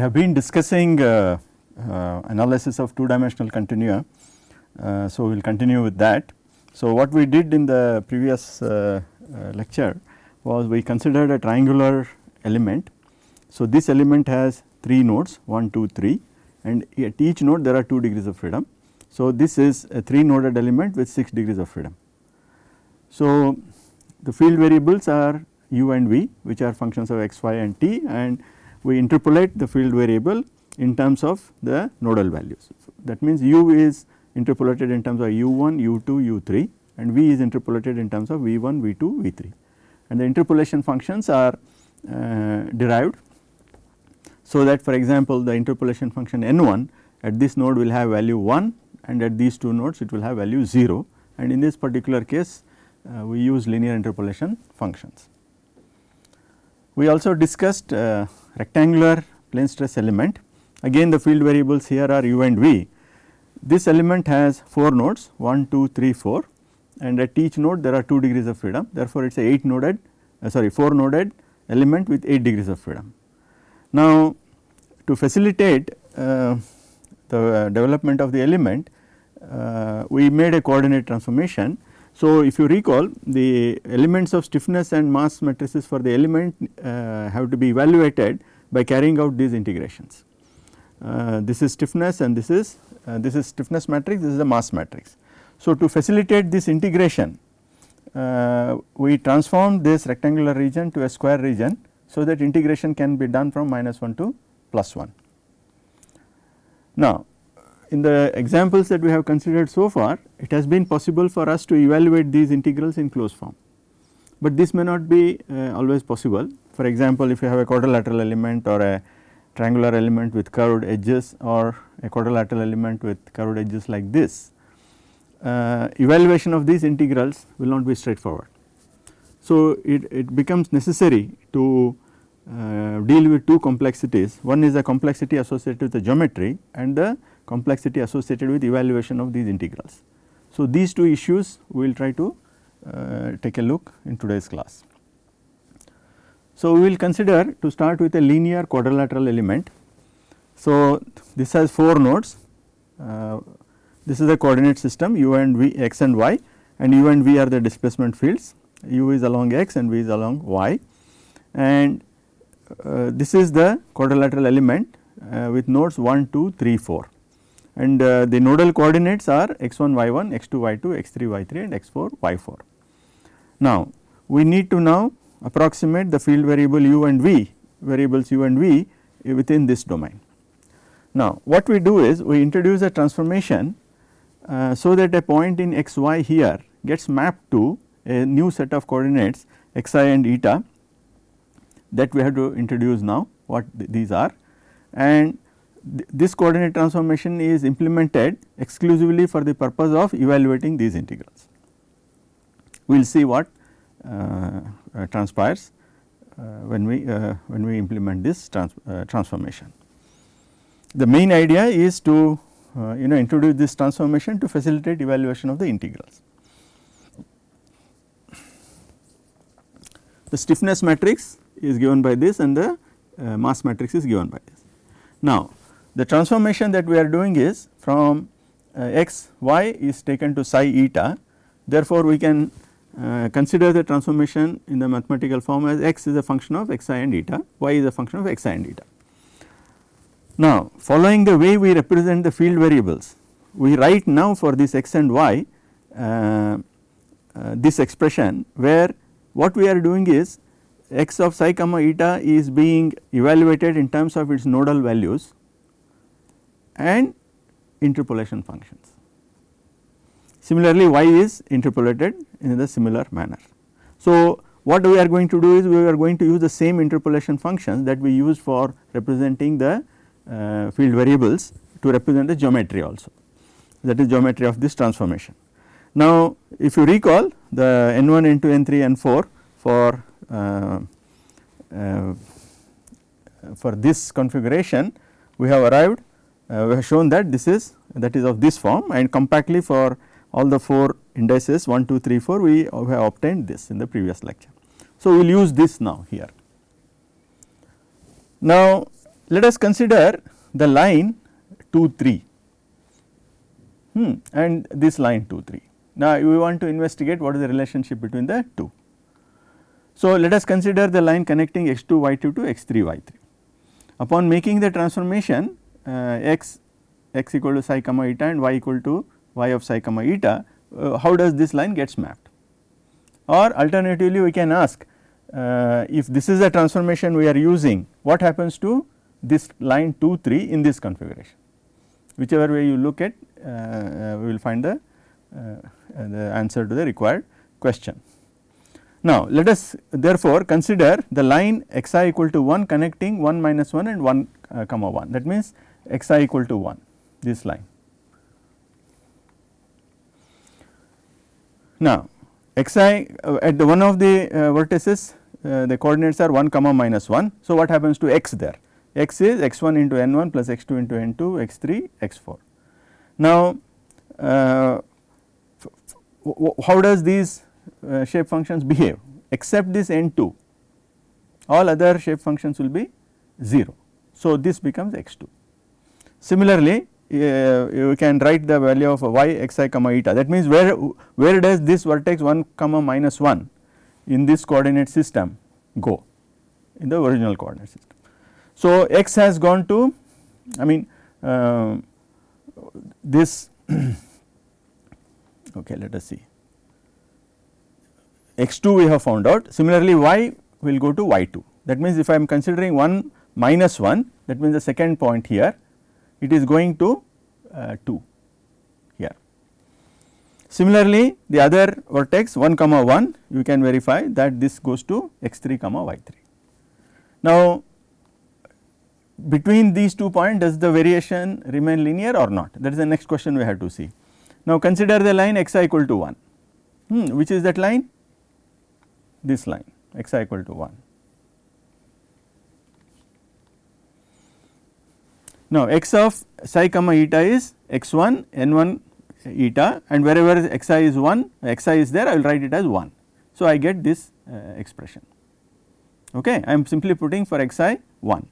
we have been discussing uh, uh, analysis of two dimensional continua. Uh, so, we will continue with that. So, what we did in the previous uh, uh, lecture was we considered a triangular element. So, this element has 3 nodes 1, 2, 3 and at each node there are 2 degrees of freedom. So, this is a 3 noded element with 6 degrees of freedom. So, the field variables are u and v which are functions of x, y and t and we interpolate the field variable in terms of the nodal values. So, that means u is interpolated in terms of u1, u2, u3 and v is interpolated in terms of v1, v2, v3 and the interpolation functions are uh, derived. So, that for example, the interpolation function n1 at this node will have value 1 and at these two nodes it will have value 0 and in this particular case uh, we use linear interpolation functions. We also discussed uh, rectangular plane stress element again the field variables here are u and v. This element has 4 nodes 1, 2, 3, 4 and at each node there are 2 degrees of freedom therefore, it is a 8 noded uh, sorry 4 noded element with 8 degrees of freedom. Now, to facilitate uh, the uh, development of the element uh, we made a coordinate transformation so, if you recall the elements of stiffness and mass matrices for the element uh, have to be evaluated by carrying out these integrations. Uh, this is stiffness and this is uh, this is stiffness matrix this is the mass matrix. So, to facilitate this integration uh, we transform this rectangular region to a square region so that integration can be done from minus 1 to plus 1. Now, in the examples that we have considered so far it has been possible for us to evaluate these integrals in closed form, but this may not be uh, always possible. For example, if you have a quadrilateral element or a triangular element with curved edges or a quadrilateral element with curved edges like this, uh, evaluation of these integrals will not be straightforward. So, it, it becomes necessary to uh, deal with two complexities, one is the complexity associated with the geometry and the complexity associated with evaluation of these integrals. So, these two issues we will try to uh, take a look in today's class. So, we will consider to start with a linear quadrilateral element. So, this has 4 nodes, uh, this is the coordinate system u and v x and y and u and v are the displacement fields, u is along x and v is along y and uh, this is the quadrilateral element uh, with nodes 1, 2, 3, 4 and uh, the nodal coordinates are x1 y1, x2 y2, x3 y3 and x4 y4. Now, we need to now approximate the field variable u and v variables u and v within this domain. Now, what we do is we introduce a transformation uh, so that a point in x y here gets mapped to a new set of coordinates xi and eta that we have to introduce now what th these are and this coordinate transformation is implemented exclusively for the purpose of evaluating these integrals. We will see what transpires uh, when we uh, when we implement this trans uh, transformation. The main idea is to uh, you know introduce this transformation to facilitate evaluation of the integrals. The stiffness matrix is given by this and the mass matrix is given by this. Now, the transformation that we are doing is from uh, x y is taken to psi eta therefore, we can uh, consider the transformation in the mathematical form as x is a function of xi and eta, y is a function of xi and eta. Now, following the way we represent the field variables, we write now for this x and y uh, uh, this expression where what we are doing is x of psi comma eta is being evaluated in terms of its nodal values and interpolation functions. Similarly, y is interpolated in the similar manner. So, what we are going to do is we are going to use the same interpolation functions that we use for representing the uh, field variables to represent the geometry also that is geometry of this transformation. Now, if you recall the n1, n2, n3, n4 for uh, uh, for this configuration we have arrived uh, we have shown that this is that is of this form and compactly for all the 4 indices 1, 2, 3, 4 we have obtained this in the previous lecture. So, we will use this now here. Now, let us consider the line 2 3 hmm, and this line 2 3. Now, we want to investigate what is the relationship between the two. So, let us consider the line connecting x 2 y 2 to x 3 y 3. Upon making the transformation uh, x x equal to psi comma eta and y equal to y of psi comma eta, uh, how does this line gets mapped? Or alternatively we can ask uh, if this is the transformation we are using, what happens to this line 2 3 in this configuration. Whichever way you look at, uh, uh we will find the, uh, the answer to the required question. Now, let us therefore consider the line xi equal to 1 connecting 1 minus 1 and 1 uh, comma 1 that means xi equal to 1 this line. Now, xi uh, at the one of the uh, vertices uh, the coordinates are 1 comma minus 1. So, what happens to x there? x is x 1 into n 1 plus x 2 into n 2 x 3 x 4. Now, how does these shape functions behave except this n 2 all other shape functions will be 0. So, this becomes x 2. Similarly, you can write the value of y xi comma eta. That means where where does this vertex 1 comma minus 1 in this coordinate system go? In the original coordinate system. So, x has gone to I mean uh, this okay let us see. X 2 we have found out. Similarly y will go to y 2 that means if I am considering 1 minus 1 that means the second point here it is going to uh, 2 here. Similarly, the other vertex 1 comma 1 you can verify that this goes to x 3 comma y 3. Now, between these two points does the variation remain linear or not that is the next question we have to see. Now, consider the line xi equal to 1 hmm, which is that line this line xi equal to 1. Now, x of psi comma eta is x 1 n 1 eta and wherever xi is 1 xi is there I will write it as 1. So, I get this uh, expression okay I am simply putting for xi 1.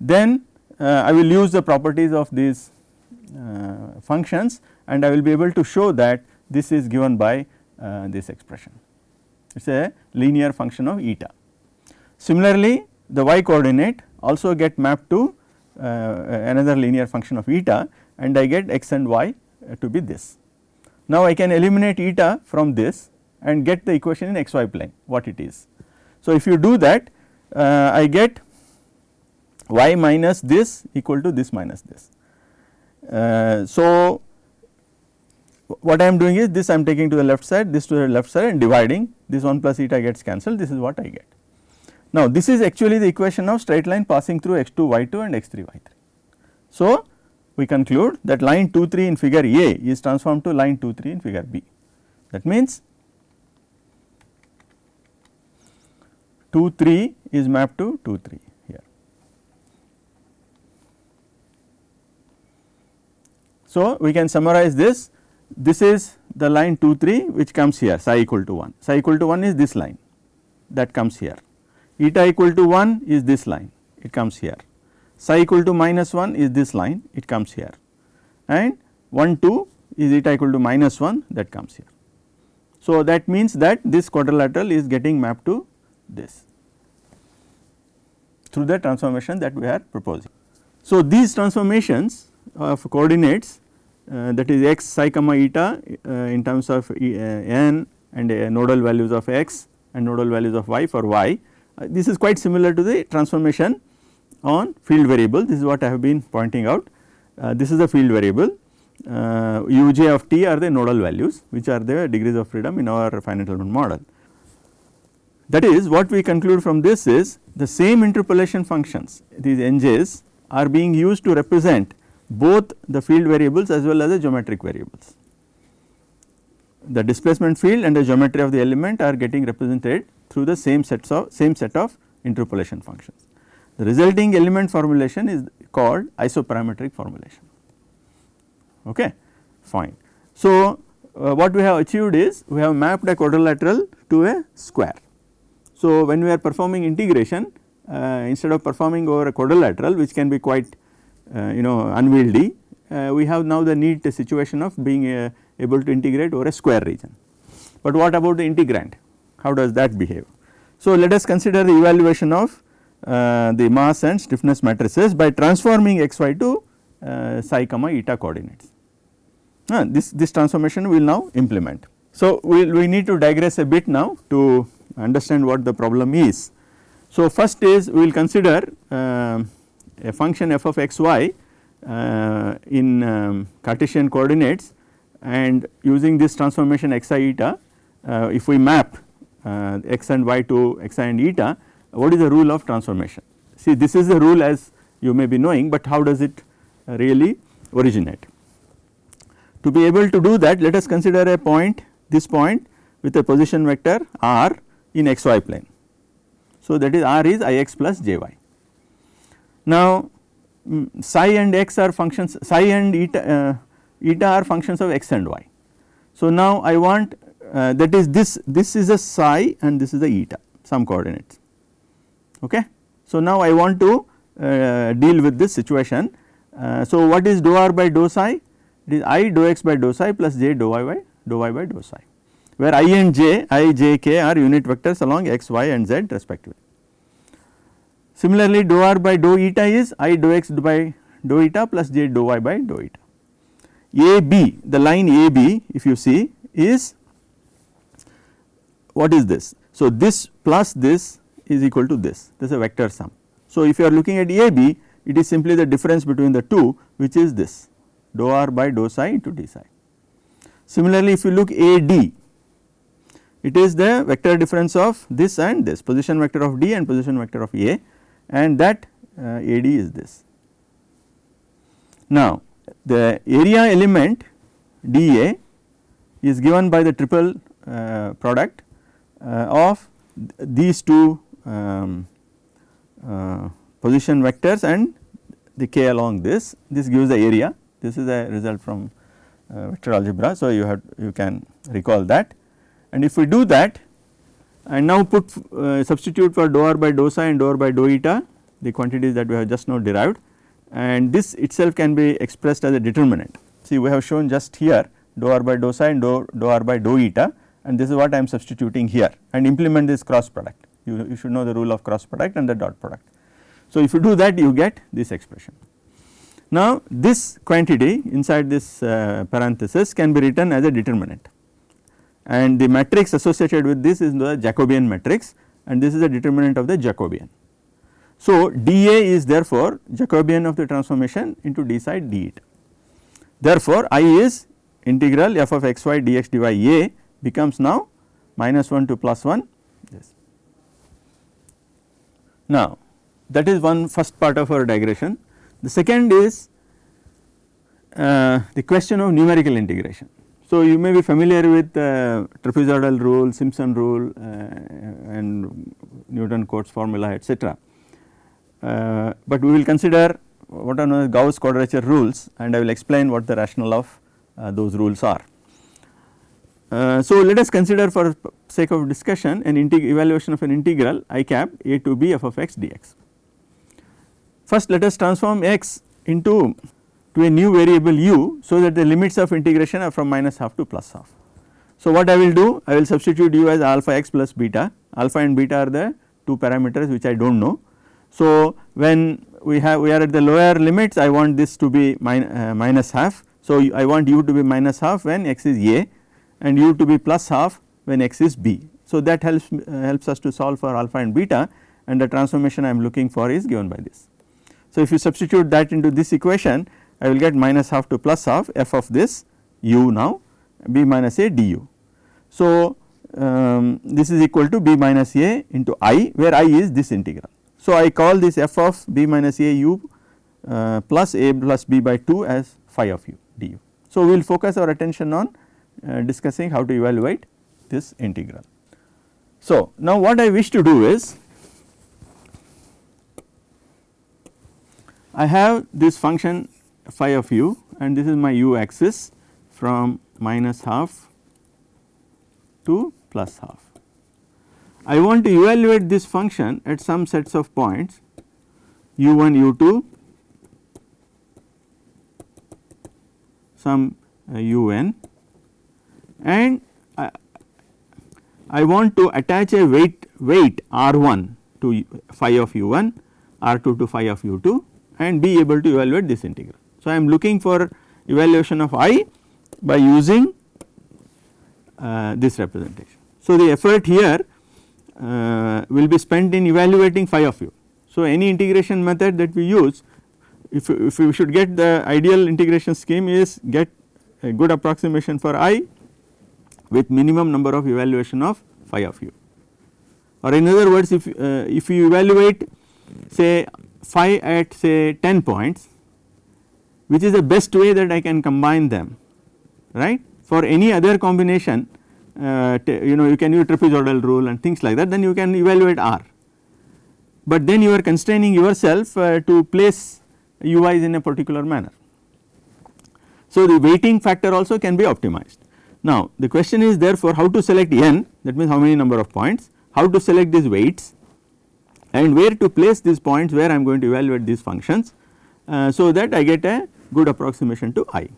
Then uh, I will use the properties of these uh, functions and I will be able to show that this is given by uh, this expression it is a linear function of eta. Similarly, the y coordinate also get mapped to another linear function of eta and I get x and y uh, to be this. Now, I can eliminate eta from this and get the equation in xy plane what it is. So, if you do that uh, I get y minus this equal to this minus this. Uh, so, what I am doing is this I am taking to the left side this to the left side and dividing this 1 plus eta gets cancelled this is what I get. Now, this is actually the equation of straight line passing through x 2 y 2 and x 3 y 3. So, we conclude that line 2 3 in figure A is transformed to line 2 3 in figure B. That means, 2 3 is mapped to 2 3 here. So, we can summarize this this is the line 2 3 which comes here psi equal to 1 psi equal to 1 is this line that comes here eta equal to 1 is this line it comes here psi equal to minus 1 is this line it comes here and 1 2 is eta equal to minus 1 that comes here. So, that means that this quadrilateral is getting mapped to this through the transformation that we are proposing. So, these transformations of coordinates uh, that is x psi comma eta uh, in terms of e, uh, n and nodal values of x and nodal values of y for y uh, this is quite similar to the transformation on field variable this is what I have been pointing out. Uh, this is the field variable uh, uj of t are the nodal values which are the degrees of freedom in our finite element model. That is what we conclude from this is the same interpolation functions these nj's are being used to represent both the field variables as well as the geometric variables. The displacement field and the geometry of the element are getting represented through the same sets of same set of interpolation functions. The resulting element formulation is called isoparametric formulation. Okay, fine. So, uh, what we have achieved is we have mapped a quadrilateral to a square. So, when we are performing integration uh, instead of performing over a quadrilateral which can be quite uh, you know unwieldy uh, we have now the neat situation of being uh, able to integrate over a square region. But what about the integrand how does that behave? So let us consider the evaluation of uh, the mass and stiffness matrices by transforming xy to uh, psi comma eta coordinates. Uh, this, this transformation we will now implement. So we we need to digress a bit now to understand what the problem is. So first is we will consider uh, a function f of x y uh, in um, Cartesian coordinates and using this transformation xi eta uh, if we map uh, x and y to x and eta what is the rule of transformation. See this is the rule as you may be knowing but how does it really originate. To be able to do that let us consider a point this point with a position vector r in xy plane. So that is r is ix plus jy. Now um, psi and x are functions psi and eta, uh, eta are functions of x and y. So now I want uh, that is this this is a psi and this is a eta some coordinates okay. So now I want to uh, deal with this situation. Uh, so what is dou r by dou psi it is i dou x by dou psi plus j dou y by dou y by dou psi where i and j i j k are unit vectors along x y and z respectively. Similarly dou r by dou eta is i dou x by dou eta plus j dou y by dou eta. AB the line AB if you see is what is this? So this plus this is equal to this this is a vector sum. So if you are looking at AB it is simply the difference between the two which is this dou r by dou psi into d psi. Similarly if you look AD it is the vector difference of this and this position vector of D and position vector of A and that uh, AD is this. Now the area element dA is given by the triple uh, product of these two um, uh, position vectors and the k along this, this gives the area this is a result from uh, vector algebra. So, you have you can recall that and if we do that and now put uh, substitute for dou r by dou psi and dou r by dou eta the quantities that we have just now derived and this itself can be expressed as a determinant. See we have shown just here dou r by dou psi and dou, dou r by dou eta and this is what I am substituting here and implement this cross product you, you should know the rule of cross product and the dot product. So if you do that you get this expression. Now this quantity inside this uh, parenthesis can be written as a determinant and the matrix associated with this is the Jacobian matrix and this is the determinant of the Jacobian. So dA is therefore Jacobian of the transformation into d psi d. Therefore I is integral f of x y dx dy a becomes now minus 1 to plus 1 this. Now that is one first part of our digression. The second is uh, the question of numerical integration. So you may be familiar with uh, trapezoidal rule, Simpson rule uh, and Newton Cotes formula etc. Uh, but we will consider what are known as Gauss quadrature rules and I will explain what the rationale of uh, those rules are. Uh, so let us consider for sake of discussion an evaluation of an integral i cap a to b f of x dx. First let us transform x into to a new variable u so that the limits of integration are from minus half to plus half. So what I will do I will substitute u as alpha x plus beta alpha and beta are the two parameters which I do not know. So when we have we are at the lower limits I want this to be min, uh, minus half. So I want u to be minus half when x is a and u to be plus half when x is b. So that helps helps us to solve for alpha and beta and the transformation I am looking for is given by this. So if you substitute that into this equation I will get minus half to plus half f of this u now b minus a du. So um, this is equal to b minus a into i where i is this integral. So I call this f of b minus a u uh, plus a plus b by 2 as phi of u du. So we will focus our attention on discussing how to evaluate this integral. So, now what I wish to do is I have this function phi of u and this is my u axis from minus half to plus half I want to evaluate this function at some sets of points u1 u2 some uh, un and I, I want to attach a weight weight r1 to phi of u1 r2 to phi of u2 and be able to evaluate this integral. So, I am looking for evaluation of i by using uh, this representation. So, the effort here uh, will be spent in evaluating phi of u. So, any integration method that we use if, if we should get the ideal integration scheme is get a good approximation for i with minimum number of evaluation of phi of u or in other words if, uh, if you evaluate say phi at say 10 points which is the best way that I can combine them right for any other combination uh, you know you can use trapezoidal rule and things like that then you can evaluate R. But then you are constraining yourself uh, to place ui's in a particular manner. So, the weighting factor also can be optimized. Now, the question is therefore how to select n that means how many number of points, how to select these weights and where to place these points where I am going to evaluate these functions uh, so that I get a good approximation to i.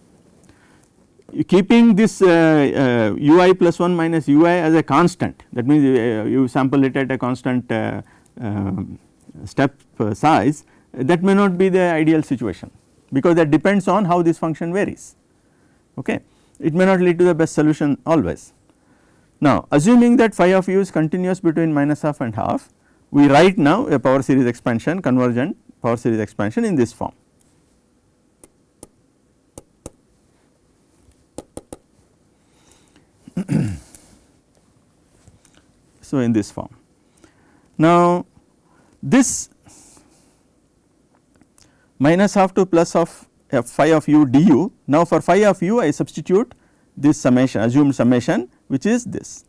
Keeping this uh, uh, ui plus 1 minus ui as a constant that means uh, you sample it at a constant um, step size that may not be the ideal situation because that depends on how this function varies. Okay it may not lead to the best solution always. Now assuming that phi of u is continuous between minus half and half we write now a power series expansion convergent power series expansion in this form so, in this form. Now, this minus half to plus of Uh, phi of u du. Now, for phi of u I substitute this summation assumed summation which is this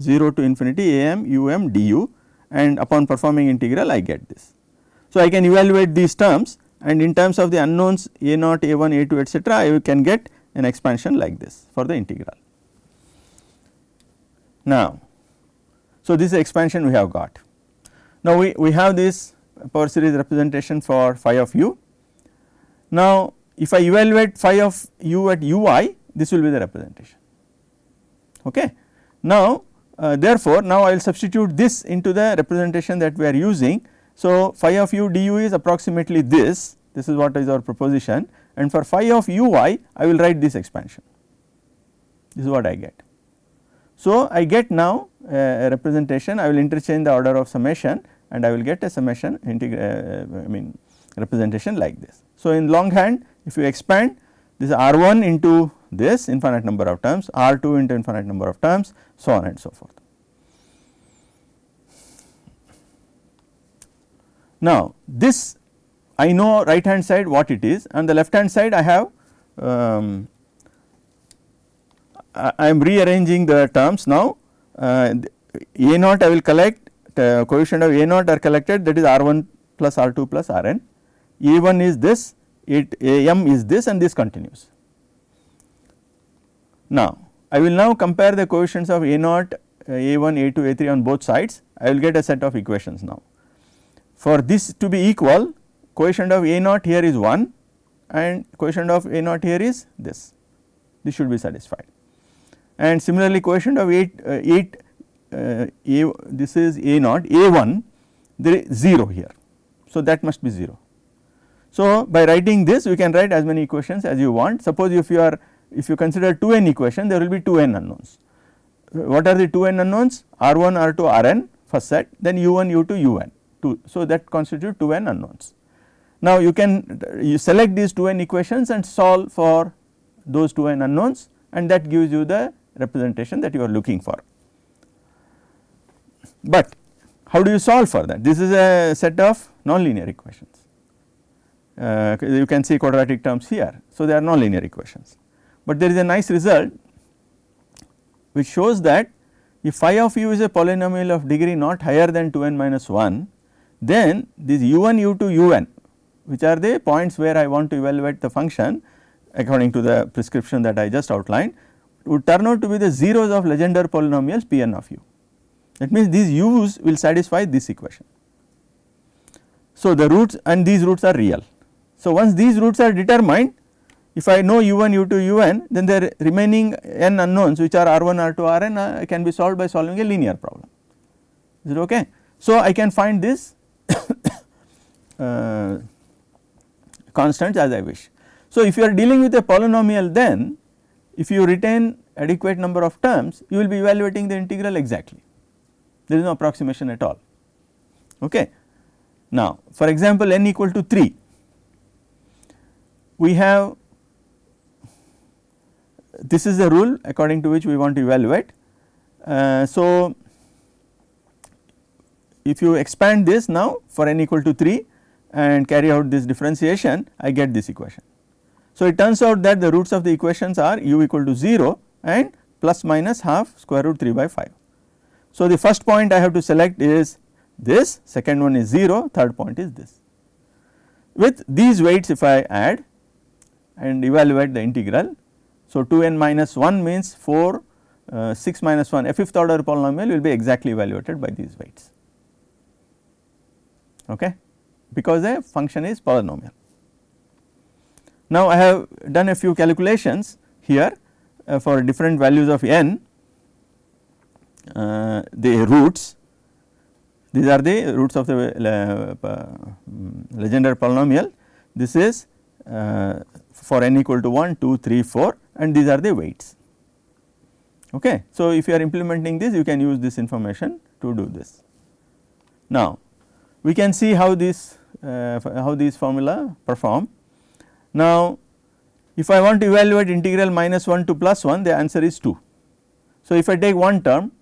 0 to infinity a m u m du and upon performing integral I get this. So, I can evaluate these terms and in terms of the unknowns a naught a 1 a 2 etcetera I can get an expansion like this for the integral. Now, so this expansion we have got. Now, we, we have this power series representation for phi of u. Now, if I evaluate phi of u at ui this will be the representation. Okay. Now, uh, therefore, now I will substitute this into the representation that we are using. So, phi of u du is approximately this, this is what is our proposition and for phi of ui I will write this expansion, this is what I get. So, I get now a representation I will interchange the order of summation and I will get a summation uh, I mean representation like this. So, in longhand if you expand this R 1 into this infinite number of terms, R 2 into infinite number of terms so on and so forth. Now, this I know right hand side what it is and the left hand side I have um, I am rearranging the terms now uh, A naught I will collect uh, coefficient of A naught are collected that is R 1 plus R 2 plus R n A 1 is this it A m is this and this continues. Now I will now compare the coefficients of A naught uh, A 1 A 2 A 3 on both sides I will get a set of equations now. For this to be equal coefficient of A naught here is 1 and coefficient of A naught here is this this should be satisfied and similarly coefficient of 8, uh, 8 uh, a this is a naught a 1 there is 0 here. So, that must be 0. So, by writing this we can write as many equations as you want suppose if you are if you consider 2 n equation there will be 2 n unknowns. What are the 2 n unknowns r 1 r 2 r n first set then u 1 u 2 u n 2. So, that constitute 2 n unknowns. Now, you can you select these 2 n equations and solve for those 2 n unknowns and that gives you the representation that you are looking for. But how do you solve for that? This is a set of nonlinear equations. Uh, you can see quadratic terms here. So, they are nonlinear equations, but there is a nice result which shows that if phi of u is a polynomial of degree not higher than 2 n minus 1, then this u 1 u 2 u n which are the points where I want to evaluate the function according to the prescription that I just outlined would turn out to be the zeros of Legendre polynomials P n of u. that means these u's will satisfy this equation. So, the roots and these roots are real. So, once these roots are determined if I know u1 u2 un then the remaining n unknowns which are r1 r2 rn uh, can be solved by solving a linear problem is it okay. So, I can find this uh, constants as I wish. So, if you are dealing with a polynomial then if you retain adequate number of terms you will be evaluating the integral exactly there is no approximation at all okay. Now for example n equal to 3 we have this is the rule according to which we want to evaluate. Uh, so if you expand this now for n equal to 3 and carry out this differentiation I get this equation. So it turns out that the roots of the equations are u equal to 0 and plus minus half square root 3 by 5. So the first point I have to select is this, second one is 0, third point is this. With these weights if I add and evaluate the integral. So 2n minus 1 means 4, uh, 6 minus 1 a fifth order polynomial will be exactly evaluated by these weights. Okay, because the function is polynomial. Now I have done a few calculations here uh, for different values of n uh, the roots. These are the roots of the uh, mm, Legendre polynomial. This is uh, for n equal to 1 2 3 4 and these are the weights okay. So if you are implementing this you can use this information to do this. Now we can see how this uh, how these formula perform. Now if I want to evaluate integral minus 1 to plus 1 the answer is 2. So if I take one term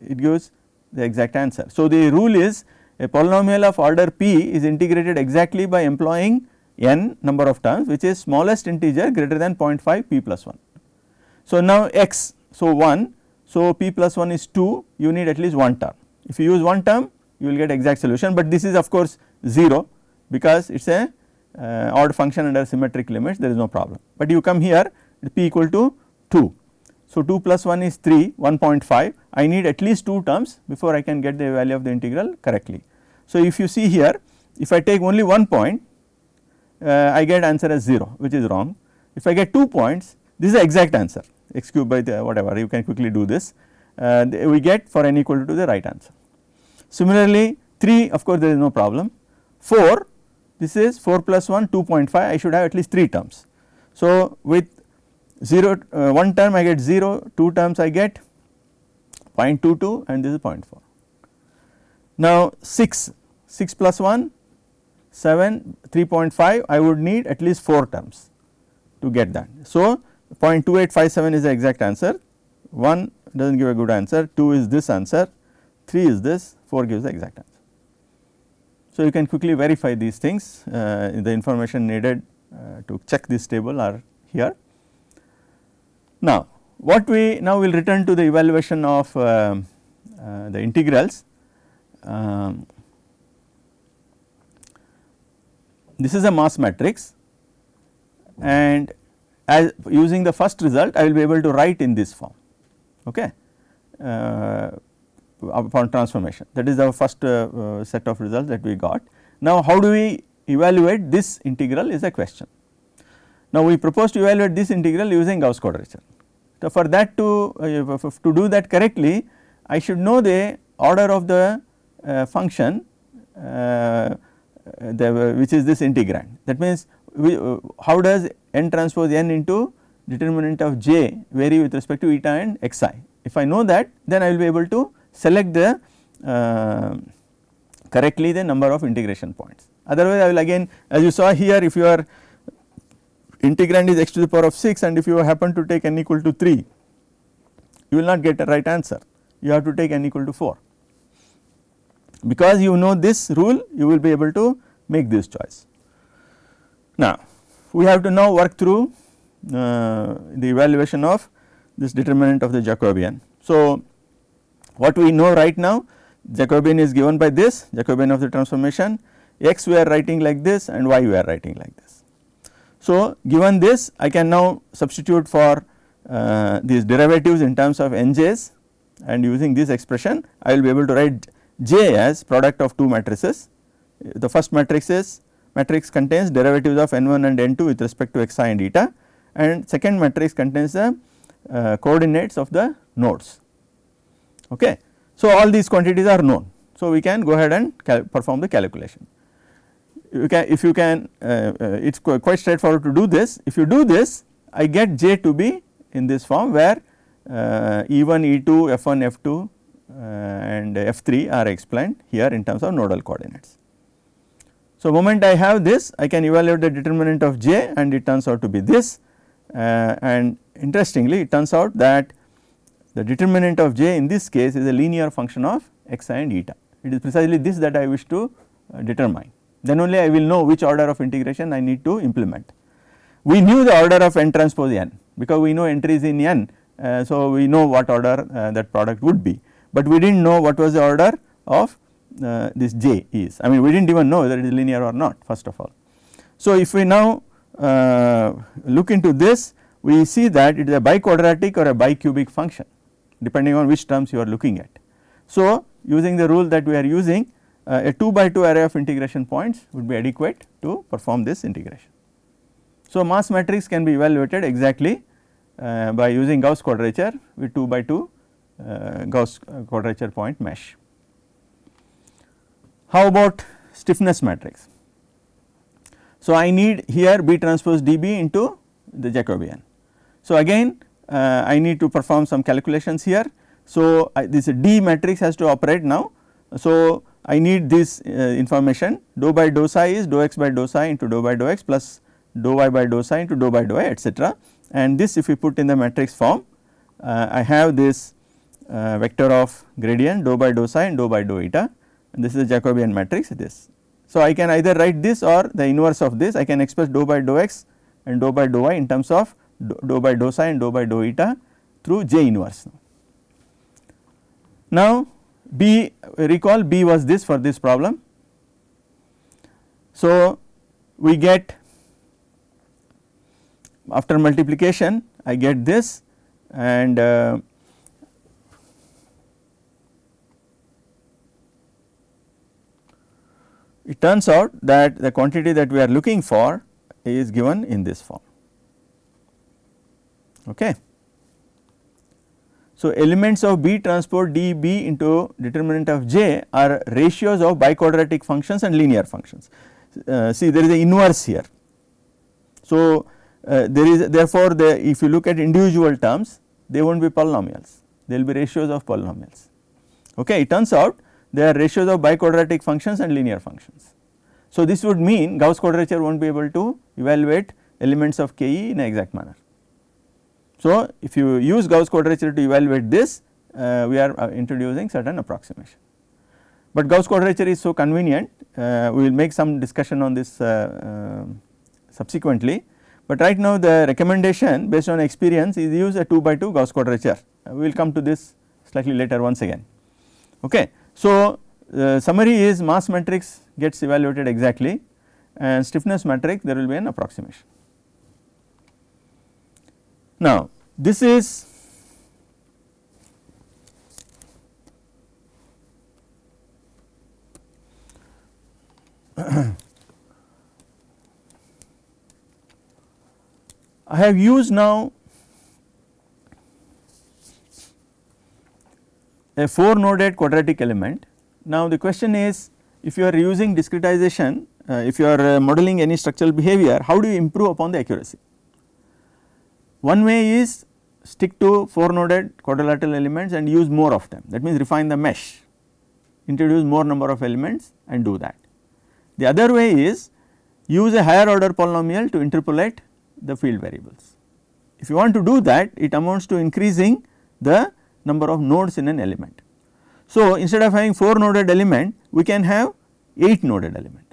it gives the exact answer. So the rule is a polynomial of order p is integrated exactly by employing n number of terms which is smallest integer greater than 0.5 p plus 1. So now x so 1 so p plus 1 is 2 you need at least one term if you use one term you will get exact solution, but this is of course 0 because it is a uh, odd function under symmetric limits there is no problem. But you come here p equal to 2. So 2 plus 1 is 3 1.5 I need at least 2 terms before I can get the value of the integral correctly. So if you see here if I take only one point uh, I get answer as 0 which is wrong. If I get 2 points this is the exact answer x cube by the whatever you can quickly do this uh, we get for n equal to the right answer. Similarly 3 of course there is no problem 4 this is 4 plus 1 2.5 I should have at least 3 terms. So with 0 uh, 1 term I get 0 2 terms I get 0.22 and this is 0.4. Now 6 6 plus 1 7 3.5 I would need at least 4 terms to get that. So 0.2857 is the exact answer 1 does not give a good answer 2 is this answer 3 is this 4 gives the exact answer. So, you can quickly verify these things uh, the information needed uh, to check this table are here. Now, what we now will return to the evaluation of uh, uh the integrals. Um, this is a mass matrix and as using the first result I will be able to write in this form okay. Uh, upon transformation that is our first uh, uh, set of results that we got. Now how do we evaluate this integral is a question. Now we propose to evaluate this integral using Gauss quadrature. So for that to, uh, to do that correctly I should know the order of the uh, function uh, the, which is this integrand that means we, uh, how does n transpose n into determinant of j vary with respect to eta and xi. If I know that then I will be able to select the uh, correctly the number of integration points. Otherwise, I will again as you saw here if your integrand is x to the power of 6 and if you happen to take n equal to 3 you will not get a right answer you have to take n equal to 4. Because you know this rule you will be able to make this choice. Now we have to now work through uh, the evaluation of this determinant of the Jacobian. So what we know right now Jacobian is given by this Jacobian of the transformation x we are writing like this and y we are writing like this. So given this I can now substitute for uh, these derivatives in terms of nj's and using this expression I will be able to write J as product of two matrices. The first matrix is matrix contains derivatives of n 1 and n 2 with respect to xi and eta and second matrix contains the uh, coordinates of the nodes. Okay. So, all these quantities are known. So, we can go ahead and perform the calculation. You can if you can uh, uh, it is qu quite straightforward to do this. If you do this I get J to be in this form where uh, E1, E2, F1, F2 uh, and F3 are explained here in terms of nodal coordinates. So, moment I have this I can evaluate the determinant of j and it turns out to be this uh, and interestingly it turns out that the determinant of j in this case is a linear function of x and eta. It is precisely this that I wish to uh, determine then only I will know which order of integration I need to implement. We knew the order of n transpose n because we know entries in n uh, so we know what order uh, that product would be, but we did not know what was the order of uh, this j is I mean we did not even know whether it is linear or not first of all. So, if we now uh, look into this we see that it is a biquadratic or a bicubic function depending on which terms you are looking at. So, using the rule that we are using uh, a 2 by 2 array of integration points would be adequate to perform this integration. So, mass matrix can be evaluated exactly uh, by using Gauss quadrature with 2 by 2 uh, Gauss quadrature point mesh. How about stiffness matrix? So, I need here B transpose dB into the Jacobian. So, again uh, I need to perform some calculations here. So, I, this D matrix has to operate now. So, I need this uh, information dou by dou psi is dou x by dou psi into dou by dou x plus dou y by dou psi into dou by dou y etcetera and this if we put in the matrix form uh, I have this uh, vector of gradient dou by dou psi and dou by dou eta and this is the Jacobian matrix this. So, I can either write this or the inverse of this I can express dou by dou x and dou by dou y in terms of dou by dou psi and dou by dou eta through J inverse. Now, B recall B was this for this problem. So, we get after multiplication I get this and uh, it turns out that the quantity that we are looking for is given in this form. Okay. So, elements of B transpose d B into determinant of J are ratios of biquadratic functions and linear functions. Uh, see there is an inverse here. So, uh, there is therefore, the if you look at individual terms they will not be polynomials they will be ratios of polynomials. Okay. It turns out they are ratios of biquadratic functions and linear functions. So, this would mean Gauss quadrature will not be able to evaluate elements of Ke in an exact manner. So, if you use Gauss quadrature to evaluate this uh, we are uh, introducing certain approximation. But Gauss quadrature is so convenient uh, we will make some discussion on this uh, subsequently but right now the recommendation based on experience is use a 2 by 2 Gauss quadrature. Uh, we will come to this slightly later once again. Okay. So, the summary is mass matrix gets evaluated exactly and stiffness matrix there will be an approximation. Now, this is I have used now a 4 noded quadratic element. Now the question is if you are using discretization, uh, if you are uh, modeling any structural behavior, how do you improve upon the accuracy? One way is stick to 4 noded quadrilateral elements and use more of them that means refine the mesh, introduce more number of elements and do that. The other way is use a higher order polynomial to interpolate the field variables. If you want to do that it amounts to increasing the number of nodes in an element. So, instead of having 4 noded element we can have 8 noded element.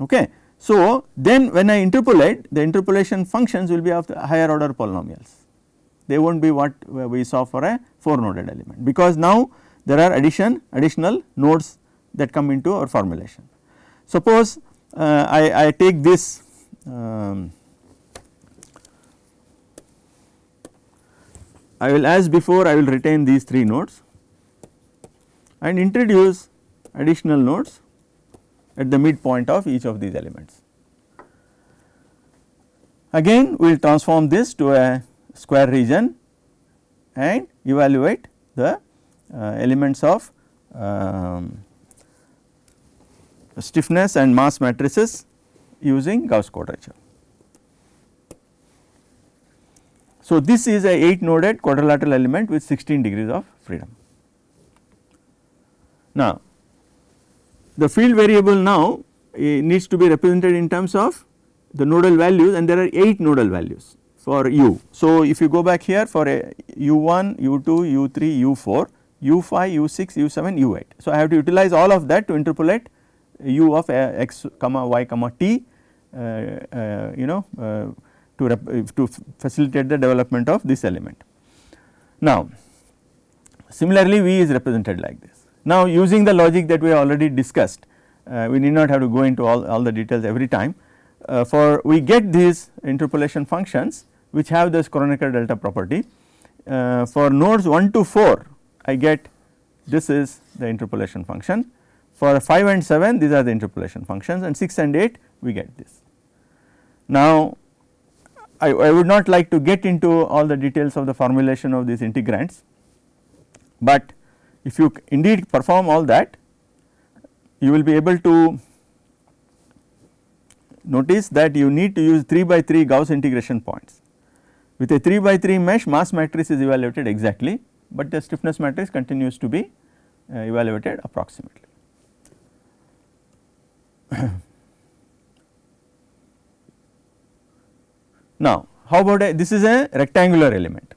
Okay. So, then when I interpolate the interpolation functions will be of the higher order polynomials they will not be what we saw for a 4 noded element because now there are addition additional nodes that come into our formulation. Suppose uh, I, I take this um, I will as before I will retain these 3 nodes and introduce additional nodes at the midpoint of each of these elements. Again we will transform this to a square region and evaluate the uh, elements of um, stiffness and mass matrices using Gauss quadrature. So, this is a 8 noded quadrilateral element with 16 degrees of freedom. Now, the field variable now eh, needs to be represented in terms of the nodal values and there are 8 nodal values for u. So, if you go back here for a u1, u2, u3, u4, u5, u6, u7, u8. So, I have to utilize all of that to interpolate u of x comma y comma t uh, uh, you know uh, to, to facilitate the development of this element. Now, similarly V is represented like this. Now, using the logic that we already discussed, uh, we need not have to go into all, all the details every time. Uh, for we get these interpolation functions which have this Kronecker delta property. Uh, for nodes 1 to 4 I get this is the interpolation function. For 5 and 7 these are the interpolation functions and 6 and 8 we get this. Now I, I would not like to get into all the details of the formulation of these integrands, but if you indeed perform all that you will be able to notice that you need to use 3 by 3 Gauss integration points. With a 3 by 3 mesh mass matrix is evaluated exactly, but the stiffness matrix continues to be uh, evaluated approximately. Now, how about a, this is a rectangular element.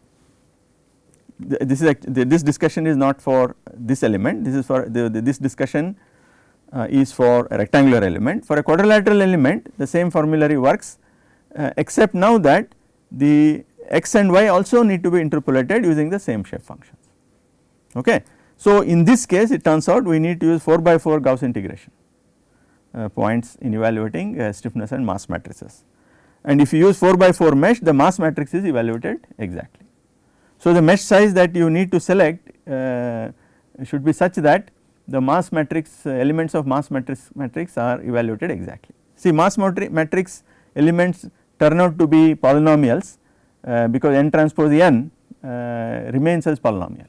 This is a, this discussion is not for this element. This is for the, this discussion uh, is for a rectangular element. For a quadrilateral element, the same formulary works, uh, except now that the x and y also need to be interpolated using the same shape functions. Okay. So, in this case it turns out we need to use 4 by 4 Gauss integration uh, points in evaluating uh, stiffness and mass matrices and if you use 4 by 4 mesh the mass matrix is evaluated exactly. So, the mesh size that you need to select uh, should be such that the mass matrix uh, elements of mass matrix matrix are evaluated exactly. See mass matrix elements turn out to be polynomials uh, because n transpose n uh, remains as polynomial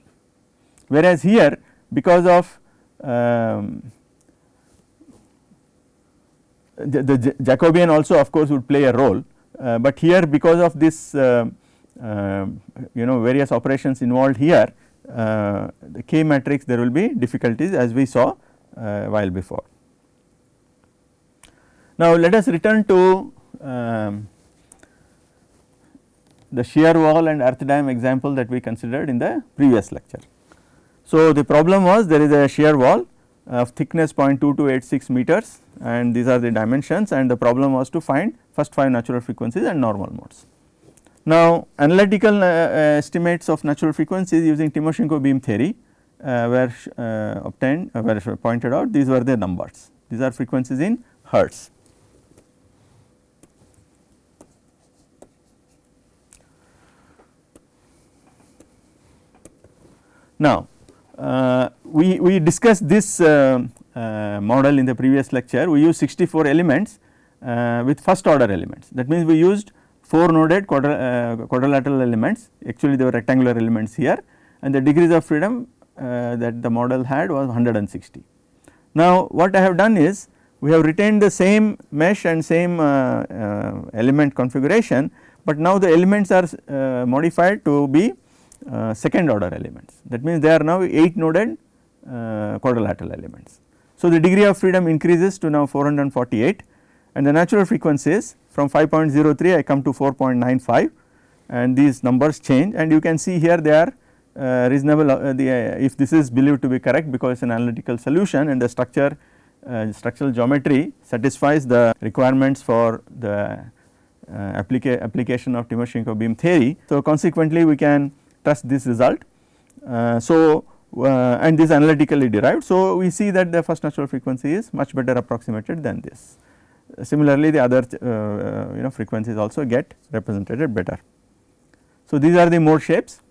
whereas here because of um, the, the Jacobian also of course would play a role, uh, but here because of this uh, uh, you know various operations involved here uh, the K matrix there will be difficulties as we saw uh, while before. Now let us return to um, the shear wall and earth dam example that we considered in the previous lecture. So the problem was there is a shear wall of thickness 0.2286 meters and these are the dimensions and the problem was to find first 5 natural frequencies and normal modes. Now analytical uh, uh, estimates of natural frequencies using Timoshenko beam theory uh, were uh, obtained uh, were pointed out these were the numbers these are frequencies in hertz. Now uh, we, we discussed this uh, uh, model in the previous lecture, we used 64 elements with first order elements. That means, we used 4 noded quadrilateral elements, actually they were rectangular elements here and the degrees of freedom that the model had was 160. Now, what I have done is we have retained the same mesh and same uh, uh, element configuration, but now the elements are uh, modified to be uh, second order elements that means they are now 8 noded uh, quadrilateral elements. So, the degree of freedom increases to now 448 and the natural frequencies from 5.03 I come to 4.95 and these numbers change and you can see here they are uh, reasonable uh, the, uh, if this is believed to be correct because it is an analytical solution and the structure uh, structural geometry satisfies the requirements for the applica application of Timoshenko beam theory. So, consequently we can trust this result. Uh, so, uh, and this analytically derived. So, we see that the first natural frequency is much better approximated than this. Similarly, the other uh, you know frequencies also get represented better. So, these are the mode shapes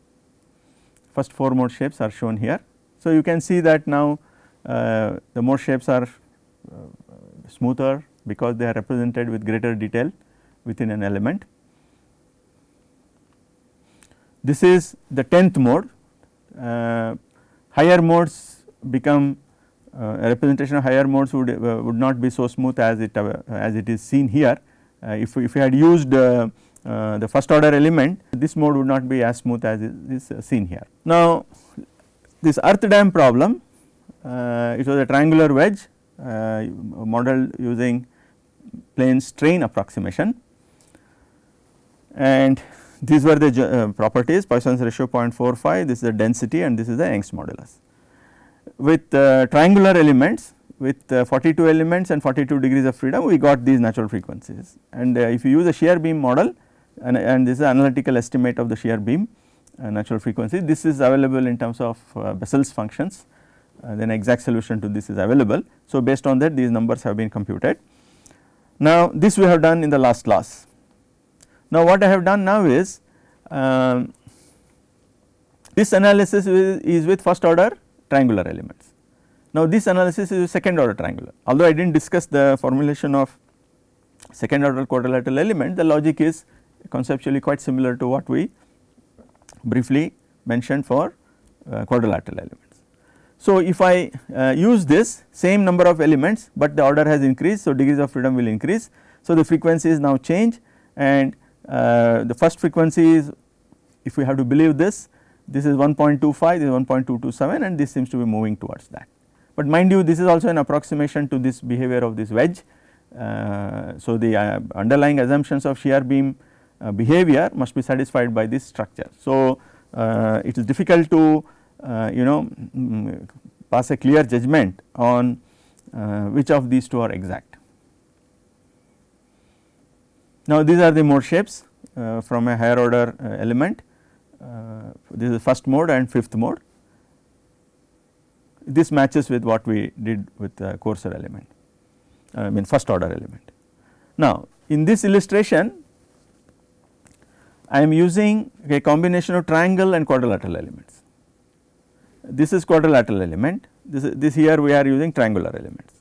first 4 mode shapes are shown here. So, you can see that now uh, the mode shapes are uh, smoother because they are represented with greater detail within an element. This is the 10th mode, uh, higher modes become uh, a representation of higher modes would uh, would not be so smooth as it uh, as it is seen here. if we, if we had used the first order element this mode would not be as smooth as is seen here. Now this earth dam problem it was a triangular wedge model using plane strain approximation and these were the uh, properties Poisson's ratio 0.45 this is the density and this is the Young's modulus with uh, triangular elements with uh, 42 elements and 42 degrees of freedom we got these natural frequencies and if you use a shear beam model and, and this is analytical estimate of the shear beam natural frequency this is available in terms of Bessel's functions then exact solution to this is available. So, based on that these numbers have been computed. Now, this we have done in the last class. Now, what I have done now is um, this analysis is, is with first order triangular elements. Now this analysis is second order triangular although I did not discuss the formulation of second order quadrilateral element the logic is conceptually quite similar to what we briefly mentioned for uh, quadrilateral elements. So if I uh, use this same number of elements but the order has increased so degrees of freedom will increase. So the frequencies now change and uh, the first frequency is if we have to believe this this is 1.25 this is 1.227 and this seems to be moving towards that. But mind you this is also an approximation to this behavior of this wedge. Uh, so the uh, underlying assumptions of shear beam uh, behavior must be satisfied by this structure. So uh, it is difficult to you know um, pass a clear judgment on which of these two are exact. Now these are the mode shapes from a higher order element uh, this is first mode and fifth mode. This matches with what we did with the coarser element, I mean first order element. Now in this illustration I am using a combination of triangle and quadrilateral elements. This is quadrilateral element, this, this here we are using triangular elements.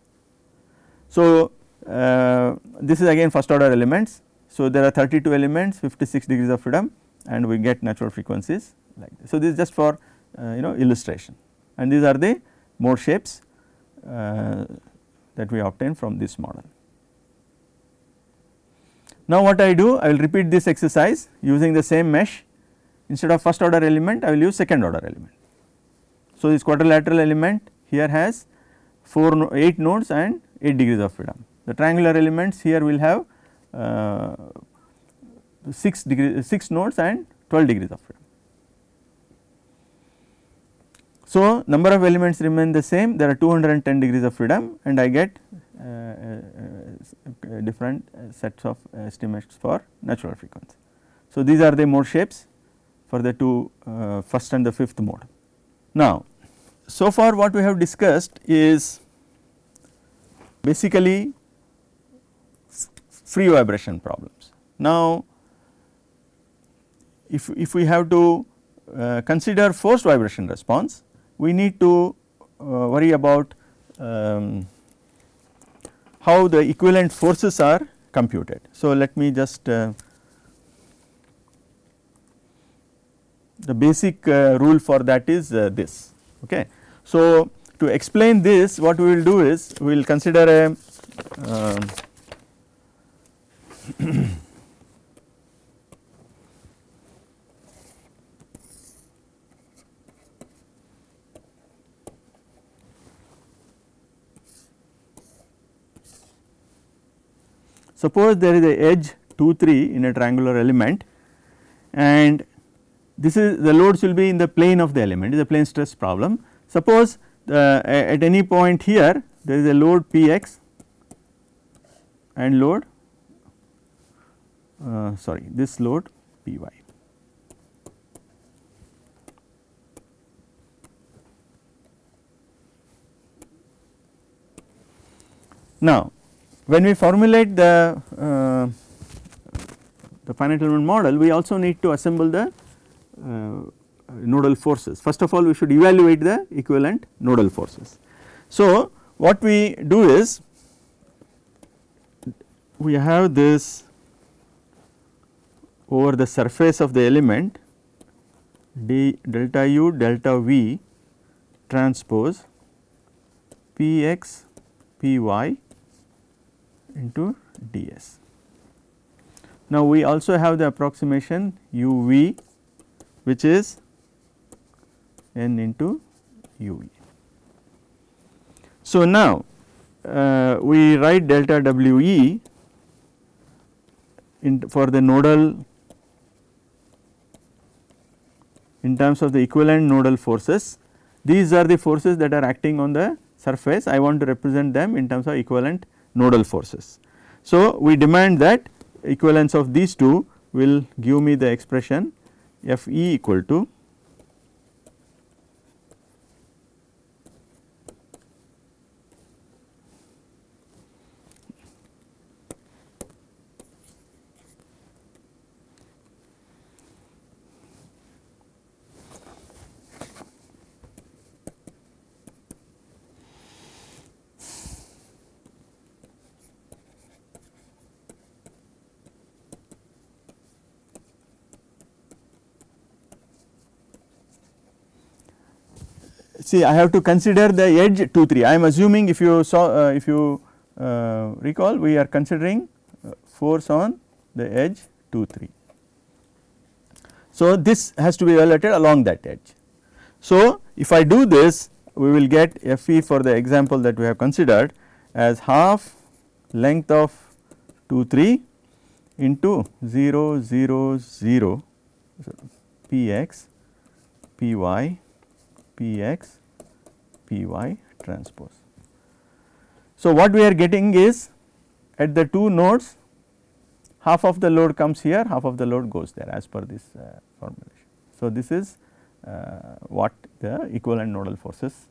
So uh, this is again first order elements. So there are 32 elements, 56 degrees of freedom and we get natural frequencies like this. So, this is just for uh, you know illustration and these are the mode shapes uh, that we obtain from this model. Now, what I do I will repeat this exercise using the same mesh instead of first order element I will use second order element. So, this quadrilateral element here has 4 8 nodes and 8 degrees of freedom. The triangular elements here will have 6 degree 6 nodes and 12 degrees of freedom. So, number of elements remain the same there are 210 degrees of freedom and I get uh, uh, different sets of estimates for natural frequency. So, these are the mode shapes for the two uh, first and the fifth mode. Now, so far what we have discussed is basically free vibration problems. Now, if, if we have to uh, consider forced vibration response, we need to uh, worry about um, how the equivalent forces are computed. So, let me just uh, the basic uh, rule for that is uh, this. Okay. So, to explain this what we will do is we will consider a um, Suppose there is a edge 2 3 in a triangular element and this is the loads will be in the plane of the element is a plane stress problem. Suppose uh, at any point here there is a load p x and load uh, sorry this load p y. Now when we formulate the uh, the finite element model we also need to assemble the uh, nodal forces. First of all we should evaluate the equivalent nodal forces. So, what we do is we have this over the surface of the element d delta u delta v transpose p x p y into d s. Now, we also have the approximation u v which is n into u v. So, now uh, we write delta w e in for the nodal in terms of the equivalent nodal forces. These are the forces that are acting on the surface I want to represent them in terms of equivalent nodal forces. So, we demand that equivalence of these two will give me the expression F e equal to see I have to consider the edge 2 3 I am assuming if you saw uh, if you uh, recall we are considering uh, force on the edge 2 3. So, this has to be evaluated along that edge. So, if I do this we will get F e for the example that we have considered as half length of 2 3 into 0 0 0 p x p y p y transpose. So, what we are getting is at the two nodes half of the load comes here half of the load goes there as per this uh, formulation. So, this is uh, what the equivalent nodal forces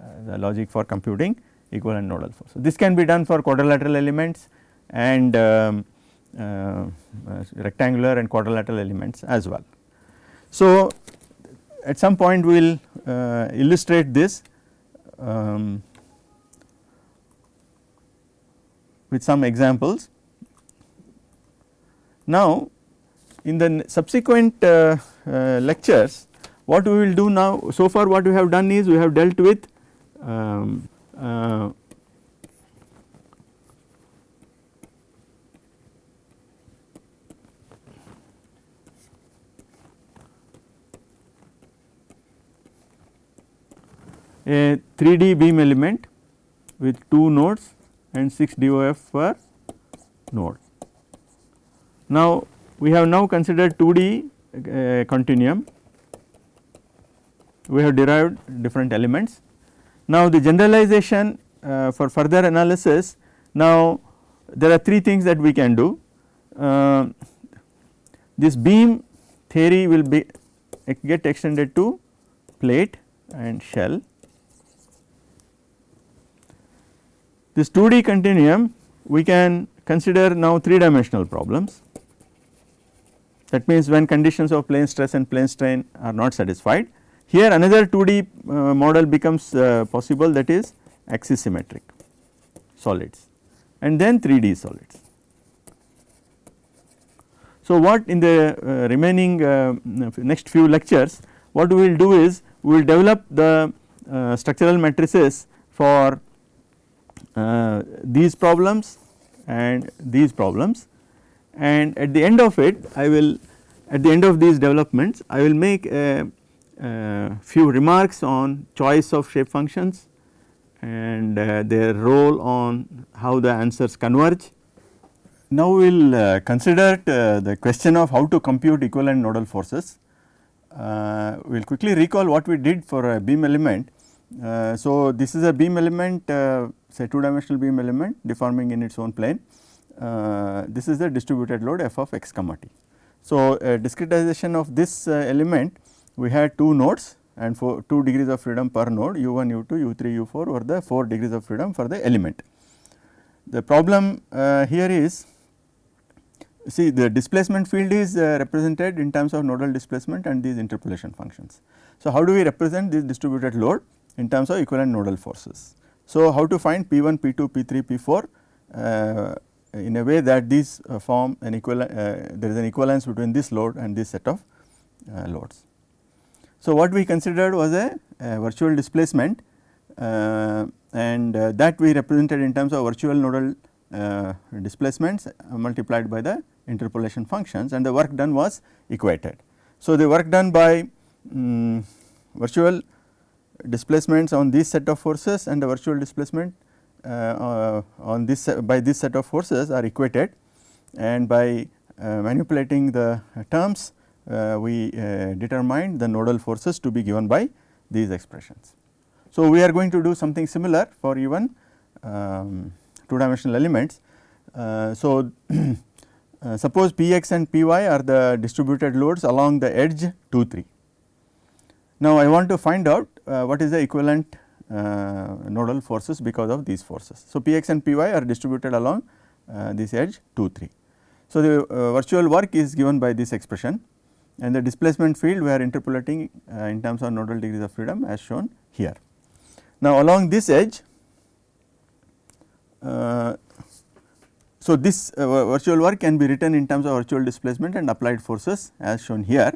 uh, the logic for computing equivalent nodal forces. This can be done for quadrilateral elements and um, uh, uh, rectangular and quadrilateral elements as well. So, at some point we will uh, illustrate this um, with some examples. Now, in the subsequent uh, uh, lectures what we will do now so far what we have done is we have dealt with um, uh, a 3D beam element with 2 nodes and 6 DOF per node. Now, we have now considered 2D uh, continuum, we have derived different elements. Now, the generalization uh, for further analysis, now there are 3 things that we can do. Uh, this beam theory will be get extended to plate and shell This 2D continuum we can consider now 3 dimensional problems that means when conditions of plane stress and plane strain are not satisfied. Here another 2D uh, model becomes uh, possible that is axis symmetric solids and then 3D solids. So, what in the uh, remaining uh, next few lectures what we will do is we will develop the uh, structural matrices for uh, these problems and these problems and at the end of it I will at the end of these developments I will make a, a few remarks on choice of shape functions and uh, their role on how the answers converge. Now we will uh, consider uh, the question of how to compute equivalent nodal forces. Uh, we will quickly recall what we did for a beam element. Uh, so, this is a beam element say 2 dimensional beam element deforming in its own plane. Uh, this is the distributed load f of x comma t. So, discretization of this uh, element we had 2 nodes and for 2 degrees of freedom per node u 1 u 2 u 3 u 4 were the 4 degrees of freedom for the element. The problem uh, here is see the displacement field is uh, represented in terms of nodal displacement and these interpolation functions. So, how do we represent this distributed load in terms of equivalent nodal forces? So, how to find P1, P2, P3, P4 uh, in a way that these uh, form an equivalent uh, there is an equivalence between this load and this set of uh, loads. So, what we considered was a, a virtual displacement uh, and uh, that we represented in terms of virtual nodal displacements multiplied by the interpolation functions and the work done was equated. So, the work done by um, virtual displacements on this set of forces and the virtual displacement uh, uh, on this by this set of forces are equated and by uh, manipulating the terms we determine the nodal forces to be given by these expressions. So, we are going to do something similar for even um, two dimensional elements. so, suppose Px and Py are the distributed loads along the edge 2 3 now, I want to find out uh, what is the equivalent uh, nodal forces because of these forces. So, Px and Py are distributed along uh, this edge 2 3. So, the uh, virtual work is given by this expression and the displacement field we are interpolating uh, in terms of nodal degrees of freedom as shown here. Now, along this edge uh, so, this virtual work can be written in terms of virtual displacement and applied forces as shown here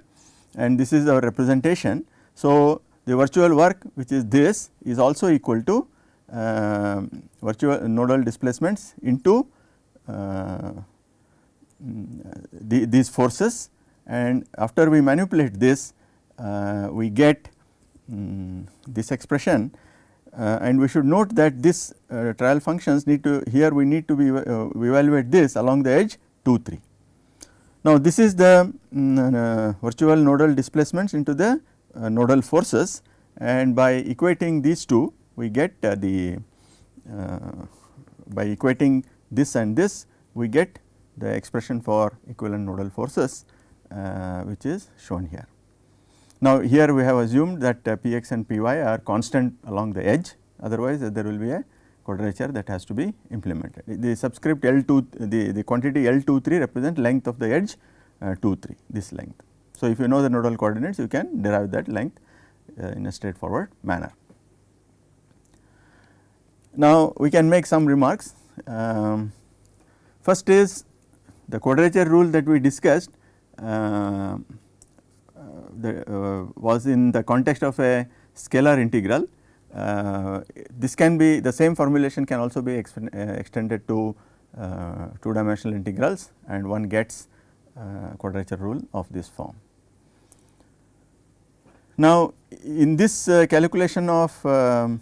and this is our representation so, the virtual work which is this is also equal to uh, virtual nodal displacements into uh, the, these forces and after we manipulate this uh, we get um, this expression uh, and we should note that this uh, trial functions need to here we need to be uh, evaluate this along the edge 2 3. Now, this is the um, virtual nodal displacements into the nodal forces and by equating these two we get uh, the uh, by equating this and this we get the expression for equivalent nodal forces which is shown here. Now, here we have assumed that Px and Py are constant along the edge otherwise there will be a quadrature that has to be implemented. The subscript L2 the, the quantity L23 represent length of the edge uh, 2 3 this length. So, if you know the nodal coordinates you can derive that length uh, in a straightforward manner. Now, we can make some remarks. Um, first is the quadrature rule that we discussed uh, the, uh, was in the context of a scalar integral. Uh, this can be the same formulation can also be uh, extended to uh, two dimensional integrals and one gets quadrature rule of this form. Now, in this uh, calculation of um,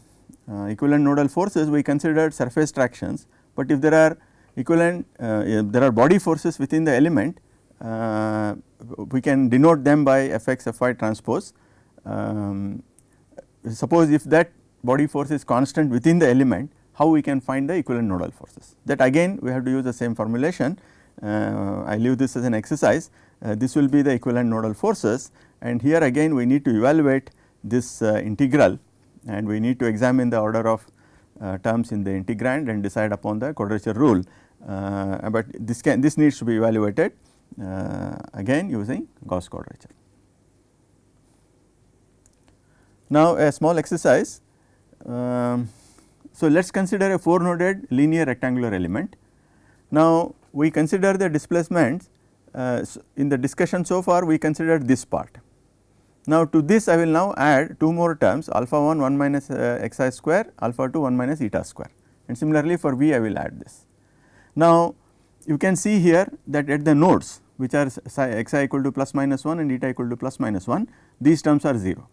uh, equivalent nodal forces we considered surface tractions, but if there are equivalent uh, there are body forces within the element uh, we can denote them by Fx Fy transpose. Um, suppose if that body force is constant within the element how we can find the equivalent nodal forces? That again we have to use the same formulation. Uh, I leave this as an exercise. Uh, this will be the equivalent nodal forces and here again we need to evaluate this uh, integral and we need to examine the order of uh, terms in the integrand and decide upon the quadrature rule. Uh, but this can this needs to be evaluated again using Gauss quadrature. Now, a small exercise. Um, so, let us consider a 4 noded linear rectangular element. Now, we consider the displacements uh, in the discussion so far we considered this part now, to this I will now add two more terms alpha 1 1 minus uh, xi square alpha 2 1 minus eta square and similarly for v I will add this. Now, you can see here that at the nodes which are xi equal to plus minus 1 and eta equal to plus minus 1 these terms are 0.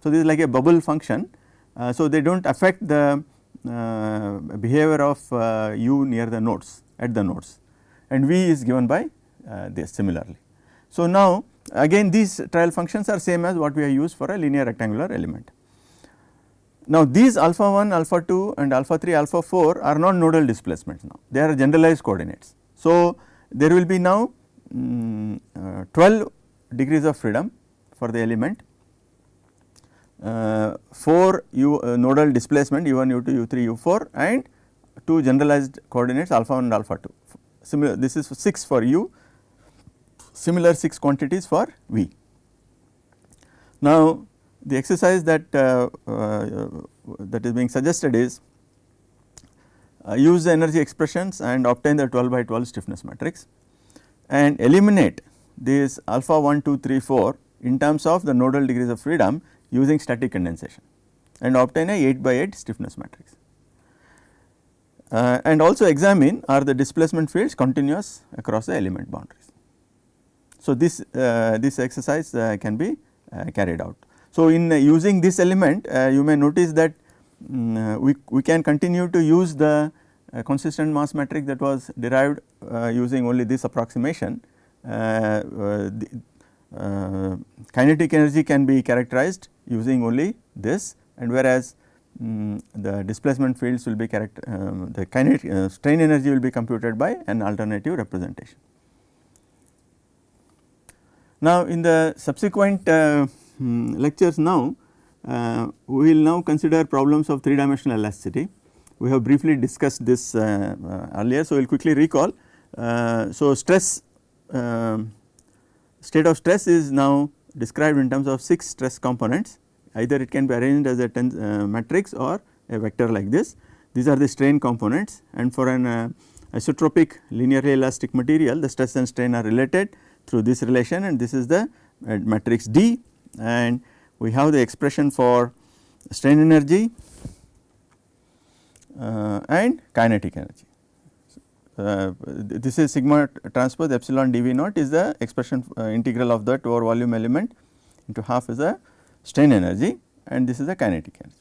So, this is like a bubble function. Uh, so, they do not affect the uh, behavior of uh, u near the nodes at the nodes and v is given by uh, this similarly. So, now Again these trial functions are same as what we have used for a linear rectangular element. Now these alpha 1, alpha 2 and alpha 3, alpha 4 are not nodal displacements now, they are generalized coordinates. So there will be now um, uh, 12 degrees of freedom for the element, uh, 4 u uh, nodal displacement u1, u2, u3, u4 and 2 generalized coordinates alpha 1 and alpha 2 similar this is 6 for u, similar 6 quantities for v. Now, the exercise that uh, uh, that is being suggested is uh, use the energy expressions and obtain the 12 by 12 stiffness matrix and eliminate these alpha 1 2 3 4 in terms of the nodal degrees of freedom using static condensation and obtain a 8 by 8 stiffness matrix. Uh, and also examine are the displacement fields continuous across the element boundaries. So, this uh, this exercise uh, can be uh, carried out. So, in using this element uh, you may notice that um, we, we can continue to use the consistent mass matrix that was derived using only this approximation. The, kinetic energy can be characterized using only this and whereas um, the displacement fields will be character um, the kinetic uh, strain energy will be computed by an alternative representation. Now, in the subsequent uh, um, lectures now uh, we will now consider problems of 3 dimensional elasticity. We have briefly discussed this uh, uh, earlier. So, we will quickly recall. Uh, so, stress um, state of stress is now described in terms of 6 stress components either it can be arranged as a uh, matrix or a vector like this. These are the strain components and for an isotropic linearly elastic material the stress and strain are related through this relation and this is the uh, matrix D and we have the expression for strain energy uh, and kinetic energy. Uh, this is sigma transpose epsilon dV naught is the expression uh, integral of that over volume element into half is the strain energy and this is the kinetic energy.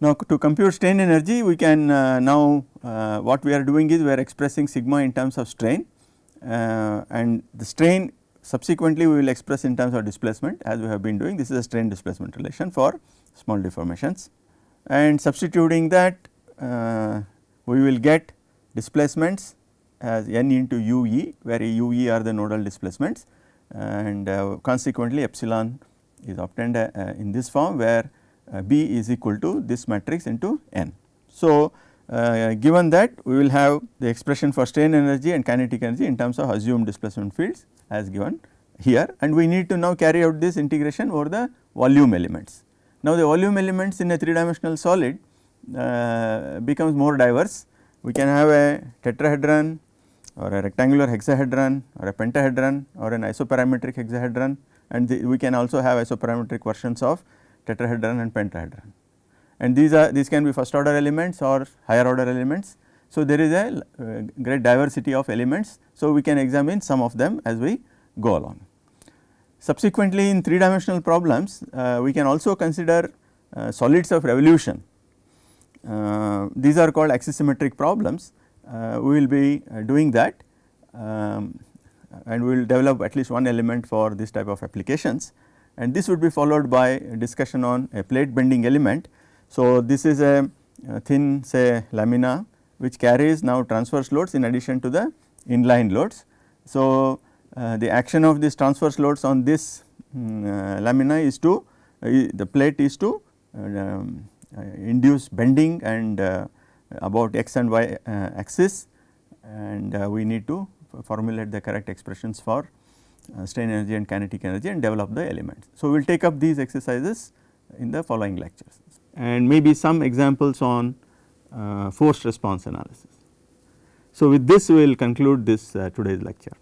Now, to compute strain energy we can uh, now uh, what we are doing is we are expressing sigma in terms of strain and the strain subsequently we will express in terms of displacement as we have been doing. This is a strain displacement relation for small deformations. And substituting that uh, we will get displacements as n into ue where ue are the nodal displacements. And uh, consequently epsilon is obtained uh, in this form where uh, B is equal to this matrix into n. So, uh, given that we will have the expression for strain energy and kinetic energy in terms of assumed displacement fields as given here and we need to now carry out this integration over the volume elements. Now, the volume elements in a 3 dimensional solid uh, becomes more diverse. We can have a tetrahedron or a rectangular hexahedron or a pentahedron or an isoparametric hexahedron and the, we can also have isoparametric versions of tetrahedron and pentahedron. And these are these can be first order elements or higher order elements. So, there is a uh, great diversity of elements. So, we can examine some of them as we go along. Subsequently, in 3 dimensional problems uh, we can also consider uh, solids of revolution. Uh, these are called axisymmetric problems. Uh, we will be uh, doing that. Um, and we will develop at least one element for this type of applications and this would be followed by discussion on a plate bending element. So, this is a, thin say lamina which carries now transverse loads in addition to the inline loads. So, uh, the action of these transverse loads on this um, uh, lamina is to uh, the plate is to uh, um, uh, induce bending and uh, about x and y axis and we need to formulate the correct expressions for strain energy and kinetic energy and develop the elements. So, we will take up these exercises in the following lectures and maybe some examples on uh, forced response analysis. So, with this we will conclude this uh, today's lecture.